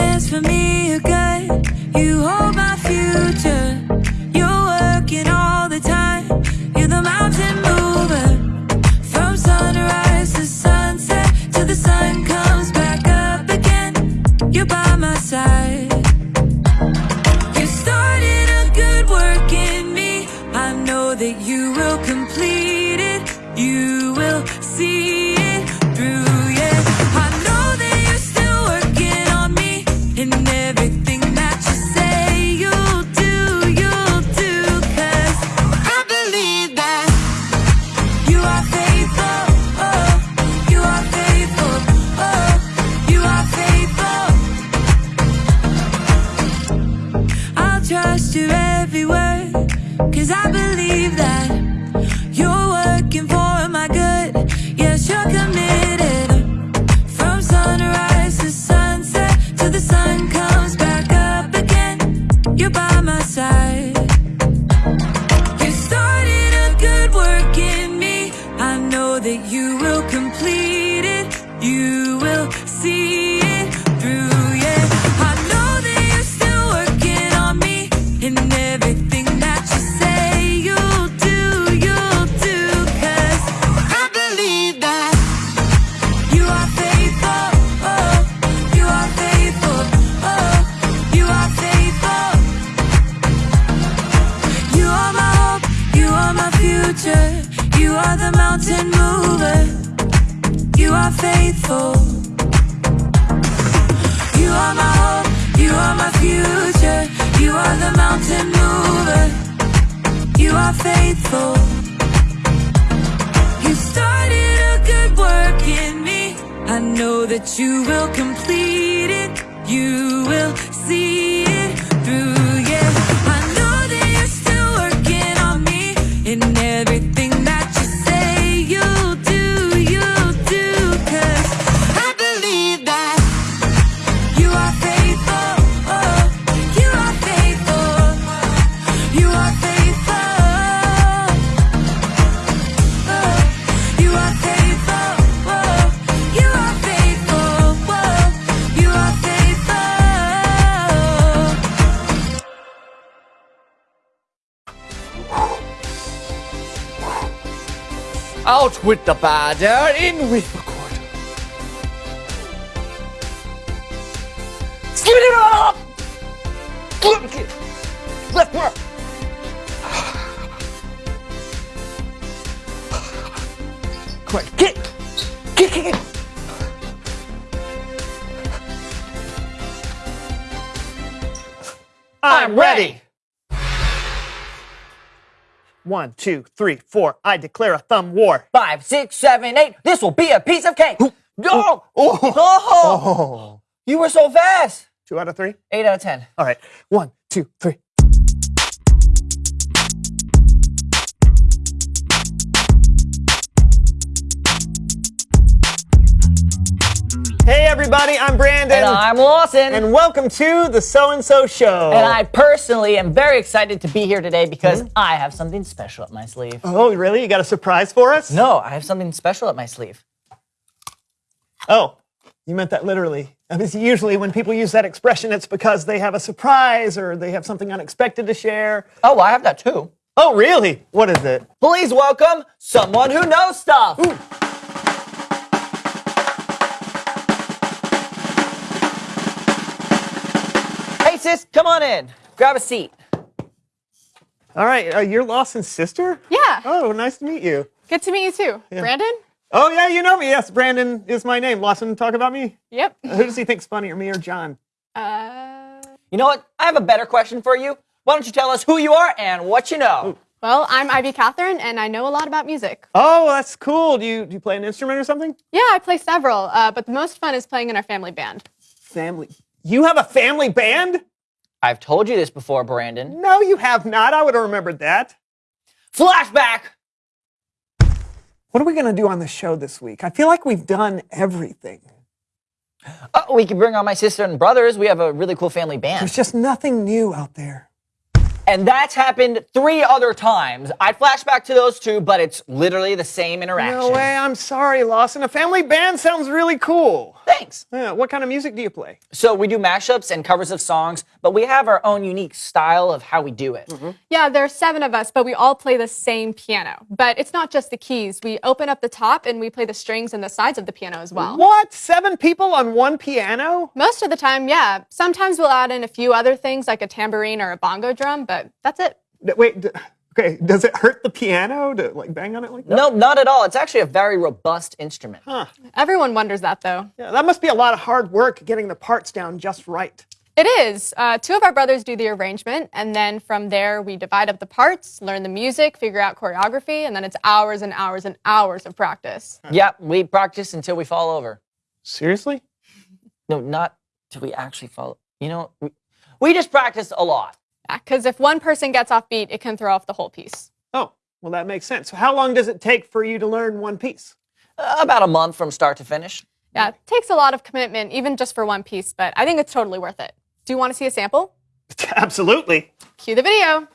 plans for me know that you will complete it. You will With the bad air, in with the good. Give it up! Left more. Come on, kick! Kick, kick, kick! I'm ready! One, two, three, four. I declare a thumb war. Five, six, seven, eight. This will be a piece of cake. No! Oh, Oh! You were so fast. two out of three. Eight out of ten. All right. One, two, three. Hey everybody, I'm Brandon. And I'm Lawson. And welcome to the So and So Show. And I personally am very excited to be here today because mm-hmm. I have something special up my sleeve. Oh, really? You got a surprise for us? No, I have something special up my sleeve. Oh, you meant that literally. I mean, usually when people use that expression, it's because they have a surprise or they have something unexpected to share. Oh, I have that too. Oh, really? What is it? Please welcome someone who knows stuff. Hey, sis, come on in. Grab a seat. All right, uh, you're Lawson's sister? Yeah. Oh, nice to meet you. Good to meet you too. Brandon? Oh, yeah, you know me. Yes, Brandon is my name. Lawson, talk about me? Yep. Who does he think's funnier, me or John? Uh, You know what? I have a better question for you. Why don't you tell us who you are and what you know? well, I'm Ivy Catherine, and I know a lot about music. Oh, that's cool. Do you, do you play an instrument or something? Yeah, I play several, uh, but the most fun is playing in our family band. Family. You have a family band? I've told you this before, Brandon. No, you have not. I would have remembered that. Flashback! What are we going to do on the show this week? I feel like we've done everything. Oh, we can bring on my sister and brothers. We have a really cool family band. There's just nothing new out there. And that's happened three other times. I'd flash back to those two, but it's literally the same interaction. No way. I'm sorry, Lawson. A family band sounds really cool. Thanks. Yeah, what kind of music do you play? So we do mashups and covers of songs, but we have our own unique style of how we do it. Mm-hmm. Yeah, there are seven of us, but we all play the same piano. But it's not just the keys. We open up the top and we play the strings and the sides of the piano as well. What? Seven people on one piano? Most of the time, yeah. Sometimes we'll add in a few other things like a tambourine or a bongo drum, but that's it. D- Wait, d- okay, does it hurt the piano to like bang on it like that? No, not at all. It's actually a very robust instrument. Huh. Everyone wonders that though. Yeah, that must be a lot of hard work getting the parts down just right. It is. Uh, two of our brothers do the arrangement, and then from there we divide up the parts, learn the music, figure out choreography, and then it's hours and hours and hours of practice. Yeah, we practice until we fall over. Seriously? No, not till we actually fall. You know, we, we just practice a lot. Because if one person gets off beat, it can throw off the whole piece. Oh, well, that makes sense. So, how long does it take for you to learn one piece? Uh, about a month from start to finish. Yeah, it takes a lot of commitment, even just for one piece, but I think it's totally worth it. Do you want to see a sample? Absolutely. Cue the video.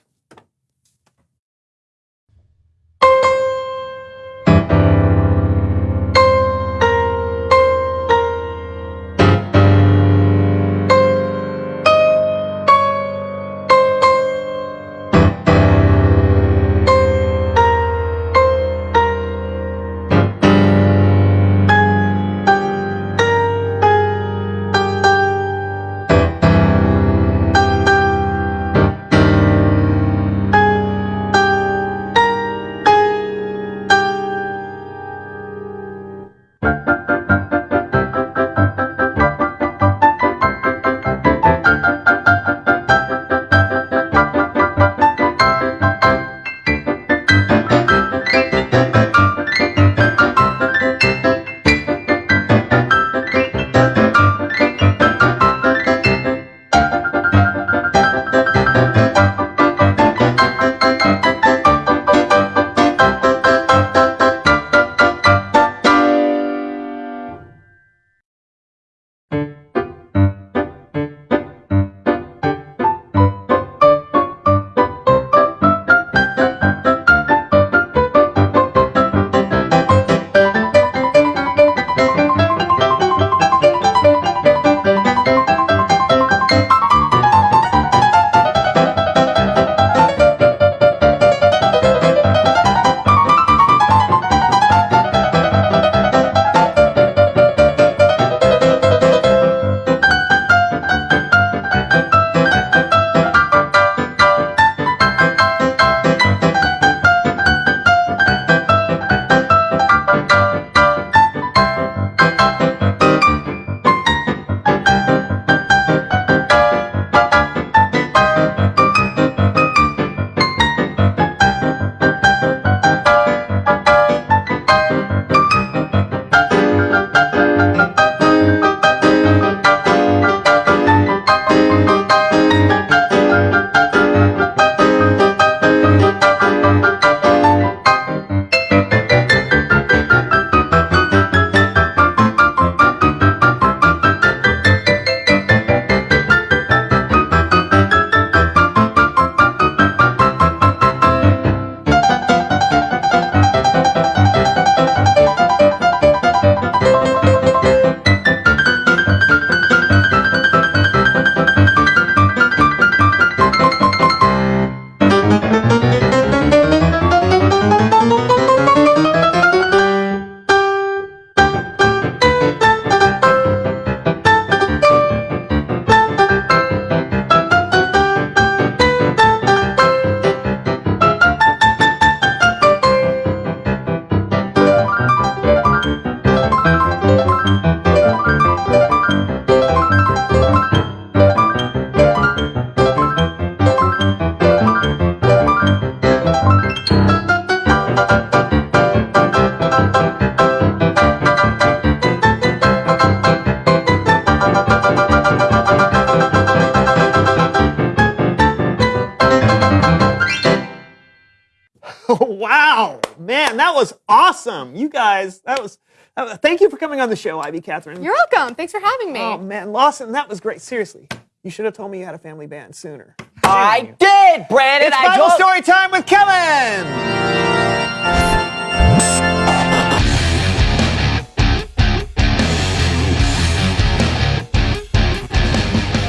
Awesome. You guys, that was. that was- thank you for coming on the show, Ivy Catherine. You're welcome. Thanks for having me. oh man, Lawson, that was great. Seriously, you should have told me you had a family band sooner. I did, Brandon. It's I Bible told- story time with Kellen.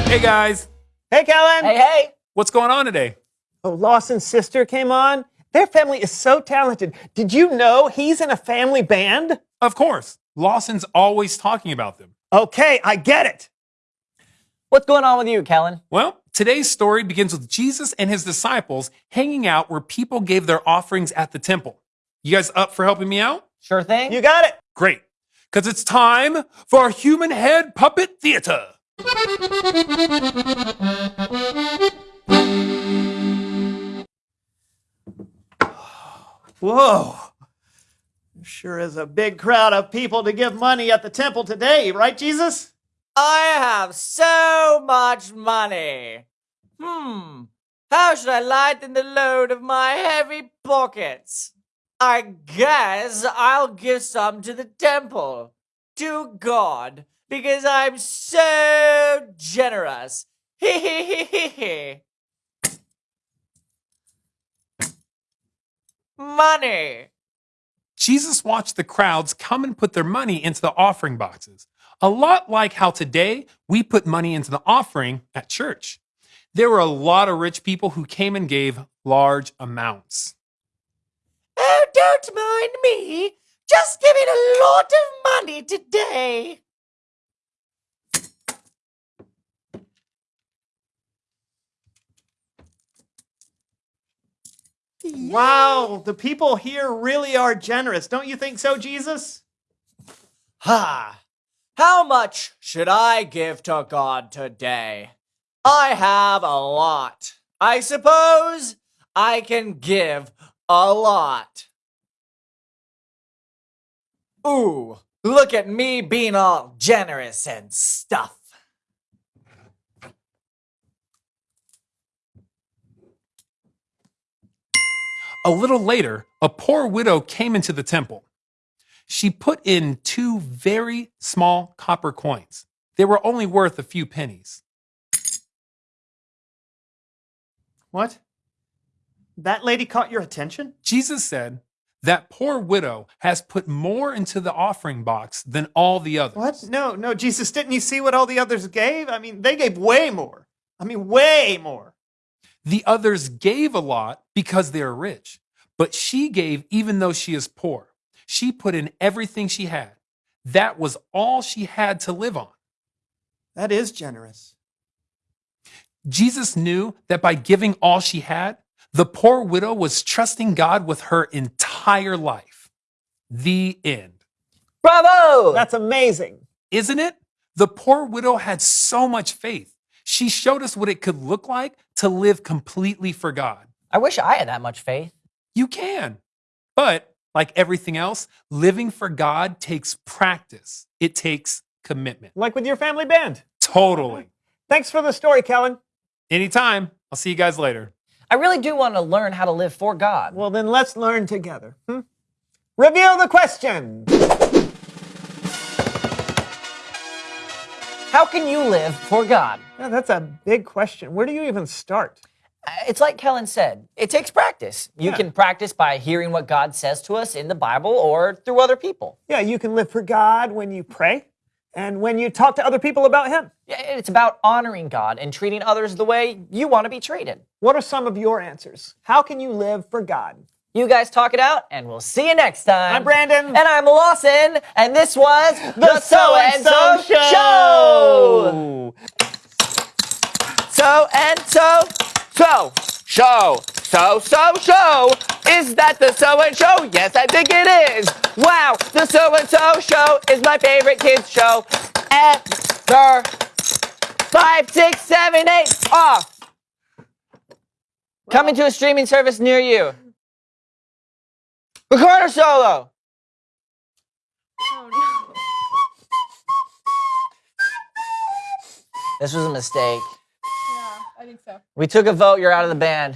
Hey guys, Hey, Kellen. Hey, hey. what's going on today? Oh, Lawson's sister came on. Their family is so talented. Did you know he's in a family band? Of course, Lawson's always talking about them. Okay, I get it. What's going on with you, Kellen? Well, today's story begins with Jesus and his disciples hanging out where people gave their offerings at the temple. You guys up for helping me out? Sure thing. You got it. Great, because it's time for our human head puppet theater. Whoa. Sure is a big crowd of people to give money at the temple today, right, Jesus? I have so much money. Hmm. How should I lighten the load of my heavy pockets? I guess I'll give some to the temple, to God, because I'm so generous. Hee hee hee hee hee. Money. Jesus watched the crowds come and put their money into the offering boxes, a lot like how today we put money into the offering at church. There were a lot of rich people who came and gave large amounts. Oh, don't mind me. Just giving a lot of money today. Wow, the people here really are generous. Don't you think so, Jesus? Ha! How much should I give to God today? I have a lot. I suppose I can give a lot. Ooh, look at me being all generous and stuff. A little later, a poor widow came into the temple. She put in two very small copper coins. They were only worth a few pennies. What? That lady caught your attention? Jesus said, That poor widow has put more into the offering box than all the others. What? No, no, Jesus, didn't you see what all the others gave? I mean, they gave way more. I mean, way more. The others gave a lot because they are rich, but she gave even though she is poor. She put in everything she had. That was all she had to live on. That is generous. Jesus knew that by giving all she had, the poor widow was trusting God with her entire life. The end. Bravo! That's amazing. Isn't it? The poor widow had so much faith. She showed us what it could look like to live completely for God. I wish I had that much faith. You can. But like everything else, living for God takes practice, it takes commitment. Like with your family band. Totally. Thanks for the story, Kellen. Anytime. I'll see you guys later. I really do want to learn how to live for God. Well, then let's learn together. hmm? Reveal the question. How can you live for God? Yeah, that's a big question. Where do you even start? Uh, It's like Kellen said, it takes practice. You Yeah. can practice by hearing what God says to us in the Bible or through other people. Yeah, you can live for God when you pray and when you talk to other people about Him. Yeah, It's about honoring God and treating others the way you want to be treated. What are some of your answers? How can you live for God? You guys talk it out, and we'll see you next time. I'm Brandon. And I'm Lawson, and this was the So and So Show. So and so, so, show, so, so, show. Is that the so and show? Yes, I think it is. Wow, the so and so show is my favorite kids show ever. Five, six, seven, eight, off. Coming to a streaming service near you. Recorder solo. Oh no. This was a mistake. Yeah, I think so. We took a vote. You're out of the band.